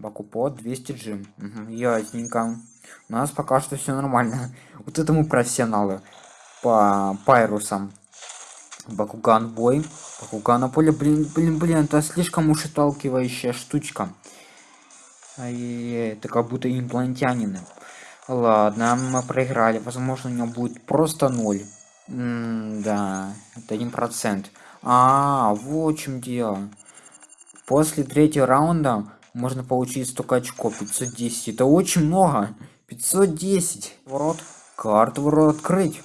Бакупот 200 джим. Угу, ясненько. У нас пока что все нормально. Вот это мы профессионалы. По пайрусам. Бакуган бой. Бакуган на поле. Блин, блин, блин, это слишком уж отталкивающая штучка. Ай-яй-яй, это как будто инопланетянины. Ладно, мы проиграли. Возможно, у него будет просто ноль. М да, это один процент. А, вот в чем дело. После третьего раунда можно получить столько очков. 510. Это очень много. 510. Ворот. Карту ворот открыть.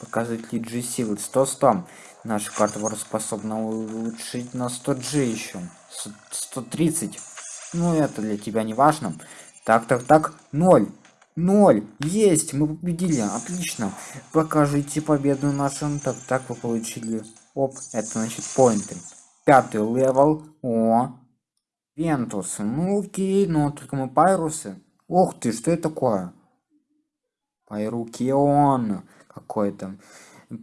Показывает ли G силы. 100 100. Наша карта ворот способна улучшить на 100 G еще. 130. Ну, это для тебя не важно. Так, так, так. 0. 0. Есть. Мы победили. Отлично. Покажите победу нашим. Так, так вы получили. Оп. Это значит поинты. Пятый левел. О. Вентус. Ну окей, но только мы пайрусы. Ух ты, что это такое? Пайрукион какой-то.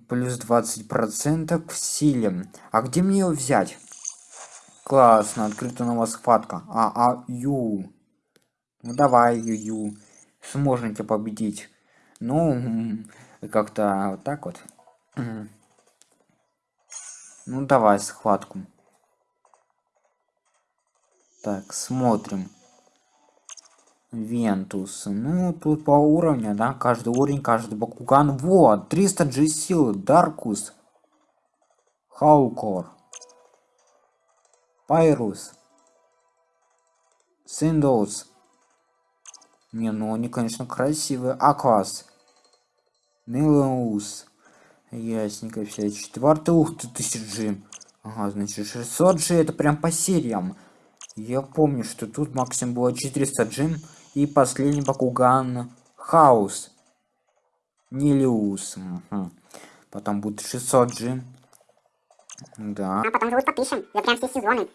Плюс 20% в силе. А где мне его взять? Классно, открыта новая схватка. А, а, ю. Ну давай, ю, ю. Сможем тебя победить. Ну, как-то вот так вот. Ну давай схватку. Так, смотрим. Вентус. Ну, тут по уровню, да, каждый уровень, каждый Бакуган. Вот, 300 G силы, Даркус. Хаукор. Пайрус. Синдоус. Не, ну они, конечно, красивые. Аквас. Нилоус. Ясненько, все. Четвертый, ух ты, 1000 G. Ага, значит, 600 G это прям по сериям. Я помню, что тут максимум было 400 джим. И последний Бакуган Хаус. Нилиус. Угу. Потом будет 600 джим. Да. А потом же подпишем. Я прям все сезоны.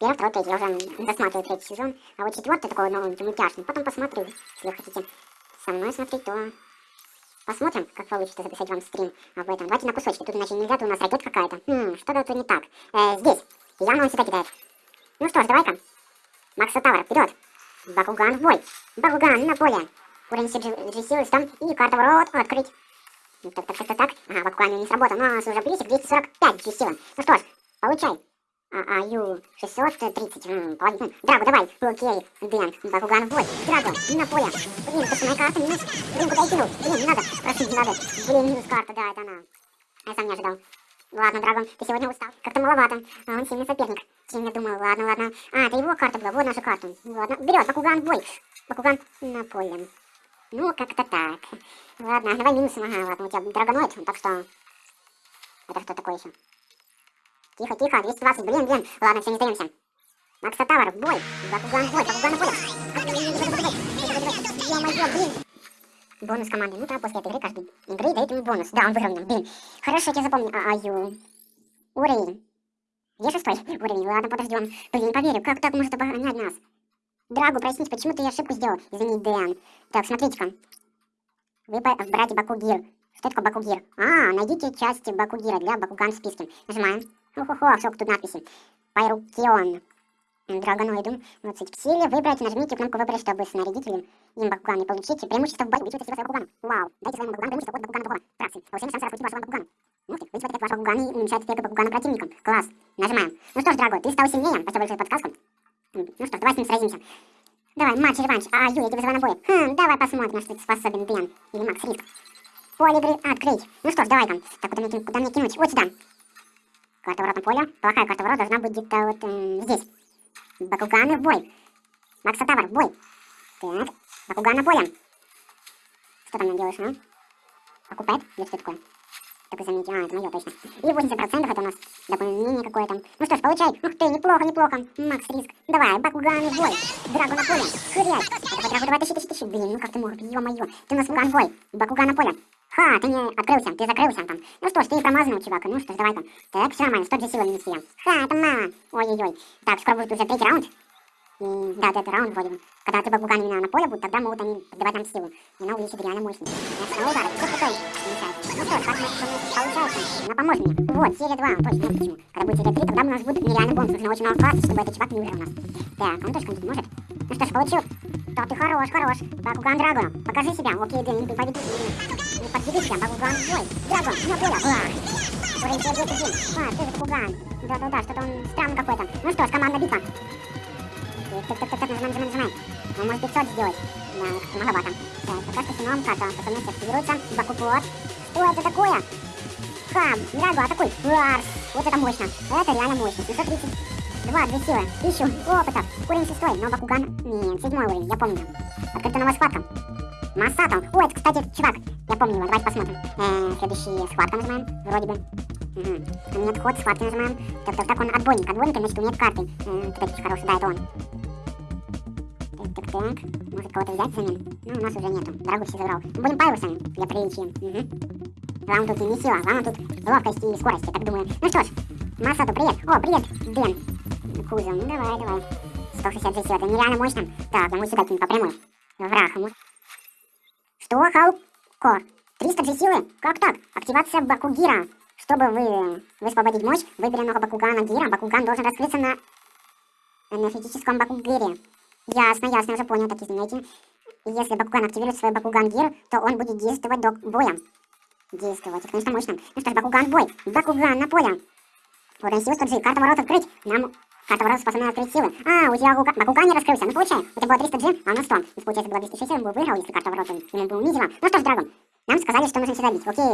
Первый, второй, третий. Я уже досматриваю третий сезон. А вот четвертый такой новый, мультяшный. Потом посмотрю, если хотите со мной смотреть, то посмотрим, как получится записать вам стрим об этом. Давайте на кусочки. Тут иначе нельзя, тут у нас ракет какая-то. Хм, что-то тут не так. Э, здесь. Явно он сюда кидает. Ну что ж, давай-ка. Макса Тавр, вперед. Бакуган в бой. Бакуган на поле. Уровень силы там и карта ворот открыть. Так, так, так, так, так. Ага, Бакуган не сработал. Но у нас уже плюсик 245 силы. Ну что ж, получай. А, а, ю, 630, м, половина. Драгу, давай, окей, Дэн, Бакуган в бой. Драгу, на поле. Блин, это моя карта, минус. Блин, куда я кинул? Блин, не надо, просить не надо. Блин, минус карта, да, это она. Я сам не ожидал. Ладно, Драгон, ты сегодня устал. Как-то маловато. А он сильный соперник. Чем я думал, ладно, ладно. А, это его карта была, вот наша карта. Ладно, берет, Бакуган бой. Бакуган на поле. Ну, как-то так. Ладно, давай минусом, ага, ладно, у тебя драгоноид, так что... Это что такое еще? Тихо, тихо, 220, блин, блин. Ладно, все, не сдаемся. Макса Тавр, в бой. Бакуган бой, Бакуган в бой. Ё-моё, блин. Бонус команды. Ну да, после этой игры каждой игры дает ему бонус. Да, он выиграл меня. Блин. Хорошо, я запомню. А, аю. Уровень. Где шестой уровень? Ладно, подождем. Блин, не поверю, как так может оборонять нас? Драгу, прояснить, почему ты ошибку сделал? Извини, Дэн. Так, смотрите-ка. Выбрать Бакугир. Что такое Бакугир? А, найдите части Бакугира для Бакуган в списке. Нажимаем. Хо-хо-хо, сколько тут надписи. Пайрукион. Драгоноиду. Вот в силе выбрать, нажмите кнопку выбрать, чтобы снарядить им, им Бакуган и получите преимущество в бою. Увеличивайте силу своего Бакугана. Вау. Дайте своему Бакугану преимущество от Бакугана другого. Фракции. Повышение шанса раскрутить вашего Бакугана. Ух ты, вызывает эффект вашего Бакугана и уменьшает эффект Бакугана противникам. Класс. Нажимаем. Ну что ж, Драго, ты стал сильнее. Спасибо большое подсказку. Ну что ж, давай с ним сразимся. Давай, матч, реванш. А, Ю, я тебя вызываю на бой. Хм, давай посмотрим, на что ты способен, Дэн. Или Макс Риск. Поле игры открыть. Ну что ж, давай-ка. Так, куда мне, куда мне кинуть? Вот сюда. Карта ворот на поле. Плохая карта ворот должна быть где-то вот э, здесь. Бакуганы в бой. Макса Тавр, в бой. Так, Бакуган на поле. Что там делаешь, а? Покупает? Или что такое? Только заметьте, а, это мое точно. И 80% это у нас дополнение какое-то. Ну что ж, получай. Ух ты, неплохо, неплохо. Макс Риск. Давай, Бакуган в бой. Драгу на поле. Хрять. Это Драгу, давай, тащи, тащи, тащи. Блин, ну как ты мог, ё-моё. Ты у нас Бакуган в бой. Бакуган на поле. Ха, ты не открылся, ты закрылся там. Ну что ж, ты промазанный, чувак. Ну что ж, давай-ка. Так, все нормально, 100 же силы минус я. Ха, это мало. Ой-ой-ой. Так, скоро будет уже третий раунд. И, да, это раунд вроде бы. Когда ты Бакуган именно на поле будет, тогда могут они подавать нам силу. И она увеличит реально мощность. Я снова удар. Все мешает. Ну что как получается? Она поможет мне. Вот, серия 2, точно, вот почему. Когда будет серия 3, тогда у нас будет нереальный бонус. Нужно очень много классов, чтобы этот чувак не умер у нас. Так, он тоже что-нибудь может? Ну что ж, получил. Да ты хорош, хорош. Бакуган Драгон, покажи себя. Окей, да, не подведи, не подведи себя. Бакуган бой. Драгон, ну понял. Уровень серия 10 один. А, ты же Бакуган. Да-да-да, что-то он странный какой-то. Ну что ж, командная битва. Так, так, так, так, нажимаем, нажимаем, нажимаем. Он может 500 сделать. Да, многовато. Так, пока что сином карта. Способность активируется. Бакуплот. Что это такое? Ха, Драгу, атакуй. Арс. Вот это мощно. Это реально мощно. 732, 2 силы. 1000 опыта. Уровень 6, но Бакуган... Нет, 7 уровень, я помню. Открыта новая схватка. Массато. О, это, кстати, чувак. Я помню его. Давайте посмотрим. Э, следующий схватка нажимаем. Вроде бы. Угу. Нет, ход, схватки нажимаем. Так, так, так, он отбойник. Отбойник, значит, умеет карты. Э, кстати, очень хороший. Да, это он. Так, так, так. Может кого-то взять взамен? Ну, у нас уже нету. Дорогу все забрал. Мы будем пайрусами для приличия. Угу. Главное тут не сила, главное тут ловкость и скорость, я так думаю. Ну что ж, Масату, привет. О, привет, Дэн. Кузов, ну давай, давай. 162 силы, это нереально мощно. Так, я могу сюда кинуть по прямой. Враг ему. Что, Халкор? 300 силы? Как так? Активация Бакугира. Чтобы вы высвободить мощь, выбери много Бакугана Гира. Бакуган должен раскрыться на энергетическом Бакугире. Ясно, ясно, уже понял, так извините. Если Бакуган активирует свой Бакуган Гир, то он будет действовать до боя. Действовать, конечно, мощно. Ну что ж, Бакуган бой. Бакуган на поле. Уровень силы 100 Карта ворот открыть. Нам карта ворот способна открыть силы. А, у тебя Бакуган не раскрылся. Ну получай. У тебя было 300 G, а у нас 100. Если получается было 260, он бы выиграл, если карта ворот ему бы унизила. Ну что ж, Драгон, нам сказали, что нужно сюда бить. Окей.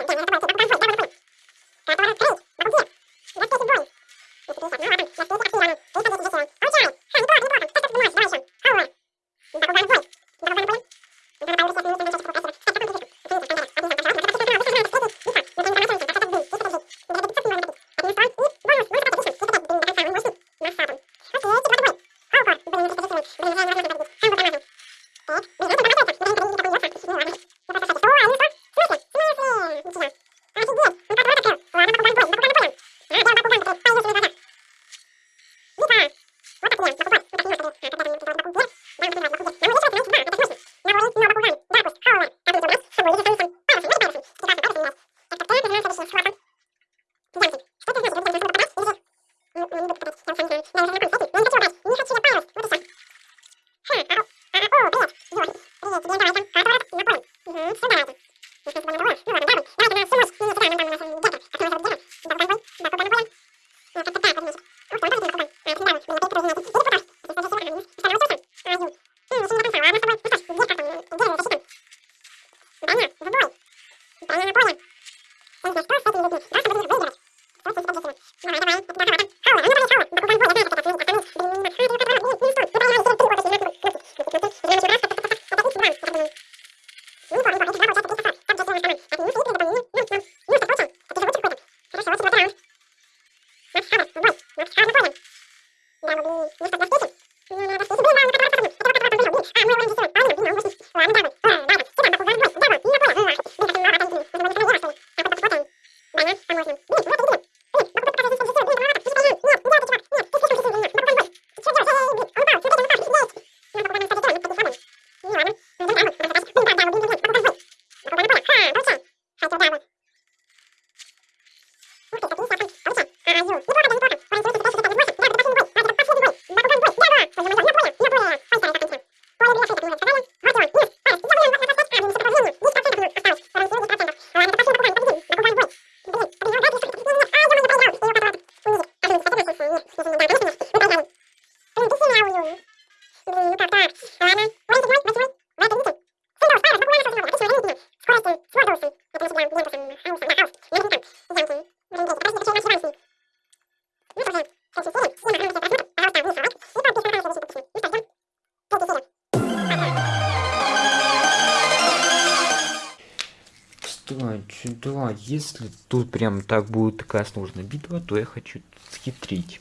Если тут прям так будет такая сложная битва, то я хочу схитрить.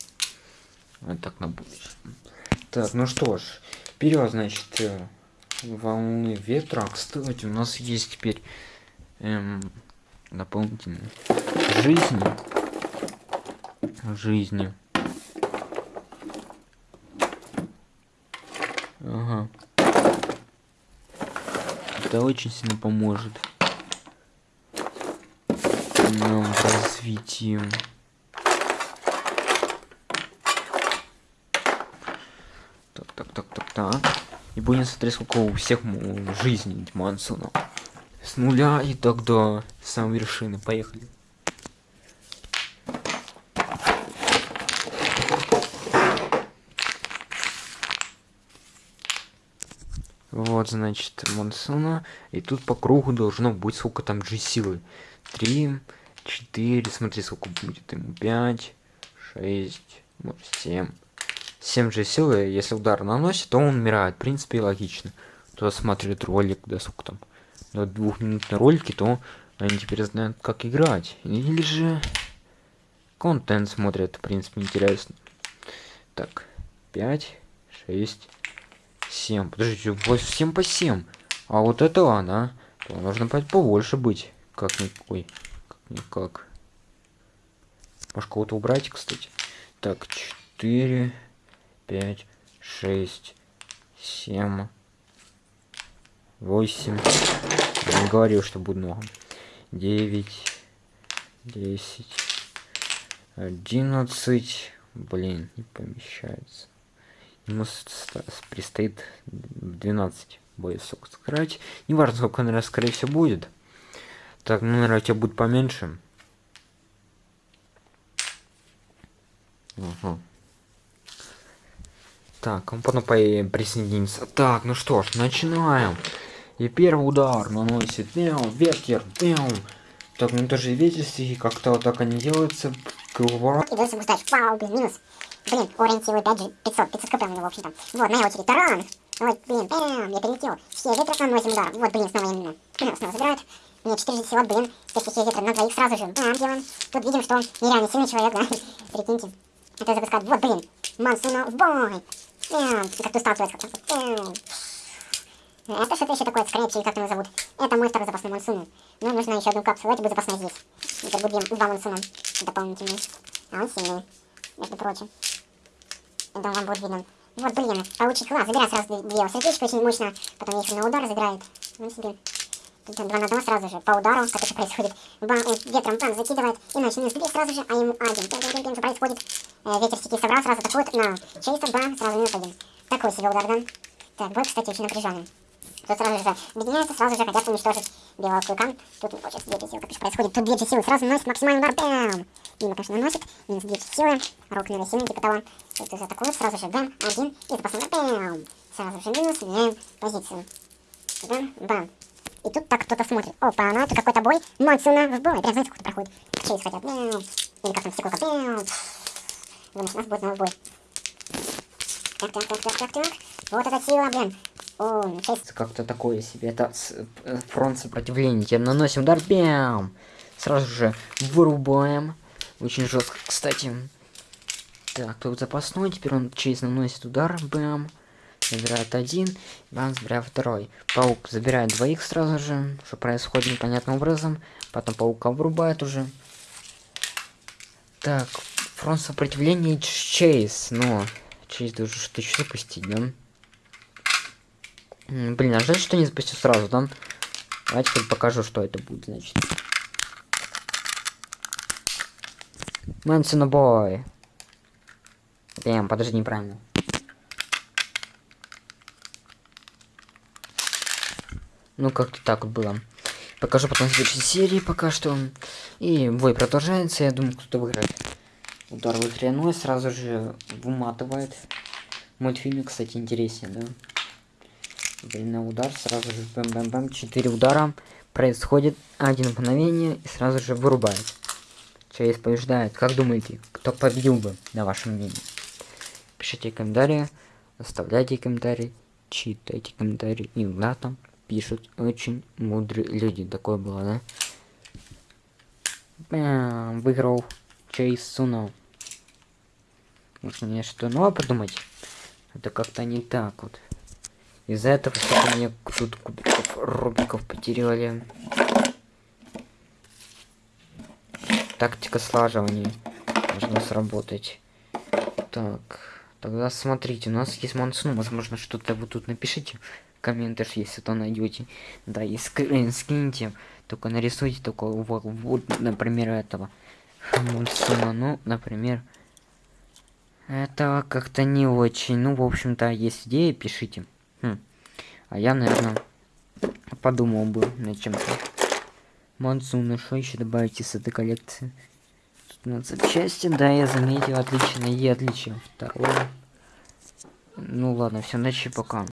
Вот так на будущее. Так, ну что ж, вперед, значит, э, волны ветра. Кстати, у нас есть теперь эм, дополнительные жизни. Жизни. Ага. Это очень сильно поможет нам в развитии. Так, так, так, так, так. И будем смотреть, сколько у всех жизней Мансона. С нуля и тогда с самой вершины. Поехали. Вот, значит, Мансона. И тут по кругу должно быть сколько там же силы. Три, четыре, смотри, сколько будет ему. Пять, шесть, может, семь. Семь же силы, если удар наносит, то он умирает. В принципе, логично. Кто смотрит ролик, да сколько там, до двухминутной ролики, то они теперь знают, как играть. Или же контент смотрят, в принципе, интересно. Так, пять, шесть, 7. Подождите, 7 по 7. А вот это ладно, а? То нужно побольше быть. Как никакой. Как никак. Может кого-то убрать, кстати. Так, 4, 5, 6, 7, 8. Я не говорил, что будет много. 9, 10, 11. Блин, не помещается. Ему предстоит 12 боев сыграть. Не важно, сколько, наверное, скорее всего, будет. Так, ну, наверное, у тебя будет поменьше. Угу. Так, он потом присоединится. Так, ну что ж, начинаем. И первый удар наносит мяу, ветер, мяу. Так, ну даже ветер как-то вот так они делаются. Круговорот. И дальше Вау, блин, минус. Блин, уровень силы 5 же 500, 500 кп у него, в общем-то. Вот, моя очередь, таран! Ой, блин, бам, я перелетел. Все ветра наносим удар. Вот, блин, снова именно. Снова забирают. Мне 4 сила, блин, все стихии ветра на двоих сразу же. Бам, делаем. Тут видим, что он нереально сильный человек, да? Прикиньте. Это запускает. Вот, блин, Мансуна в бой. Бам, как ты сталкивается как-то. Это что-то еще такое, скрэпчи, или как его зовут. Это мой второй запасной Мансуна. Ну, нужно еще одну капсулу, эти будет запасной здесь. Это будет два Мансуна дополнительные. А он сильный, между прочим. Я думаю, вам будет видно. Вот, блин, получить класс. Забирай сразу две сердечко, очень мощно. Потом еще на удар забирает. Ну себе. Два на одного сразу же. По удару, как это происходит. Бам, он ветром бам, закидывает. Иначе минус 3 сразу же, а ему один. Бим, бим, бим, что происходит? Э, ветер стихи собрал, сразу атакует на Чейса, бам, сразу минус один. Такой себе удар, да? Так, бой, кстати, очень напряженный. Тут сразу же объединяются, сразу же хотят уничтожить белого клыка. Тут не хочет 2 силы, как же происходит. Тут 2 силы, сразу наносит максимальный удар, бам! Дима, конечно, наносит, минус 2 силы, рук наверное, сильный, типа того. Тут атакует, сразу же бам, один, и запасной удар, бам! Сразу же минус, меняем позицию. Бам, бам. И тут так кто-то смотрит. Опа, ну это какой-то бой. Монсуна в бой. Прям знаете, как проходит. Чейз хотят. Или как там стекло. Бам. Думаешь, нас будет новый бой. Так, так, так, так, так, так. Вот эта сила, блин. Как-то такое себе. Это э, фронт сопротивления. Наносим удар. Бям! Сразу же вырубаем. Очень жестко, кстати. Так, тут запасной. Теперь он через наносит удар. Бам. Забирает один. Бам, забирает второй. Паук забирает двоих сразу же. Что происходит непонятным образом. Потом паука вырубает уже. Так, фронт сопротивления Чейз. Но Чейз должен что-то еще запустить, да? Блин, а жаль, что не запустил сразу, да? Давайте покажу, что это будет, значит. Мэнсона бой. Прям, подожди, неправильно. Ну, как-то так вот было. Покажу потом в следующей серии пока что. И бой продолжается, я думаю, кто-то выиграет. Удар в сразу же выматывает. Мультфильм, кстати, интереснее, да? Длинный удар, сразу же бэм-бэм-бэм, 4 удара. Происходит один мгновение и сразу же вырубает. Чейз побеждает. Как думаете, кто победил бы, на вашем мнении? Пишите комментарии, оставляйте комментарии, читайте комментарии. И там пишут очень мудрые люди. Такое было, да? Бэм, выиграл Чейз Суно. Можно мне что новое придумать? Это как-то не так вот. Из-за этого что мне тут кубиков рубиков потеряли. Тактика слаживания должна сработать. Так, Тогда смотрите, у нас есть Мансун, возможно, что-то вы тут напишите комментах, если то найдете. Да, и скрин скиньте, только нарисуйте только вот, вот например, этого Мансуна, ну, например, это как-то не очень. Ну, в общем-то, есть идеи, пишите. Хм. А я, наверное, подумал бы над чем-то. Монсуна, что еще добавить из этой коллекции? Тут на запчасти, да, я заметил, отлично, и отличие. Второе. Ну ладно, все, ночи пока.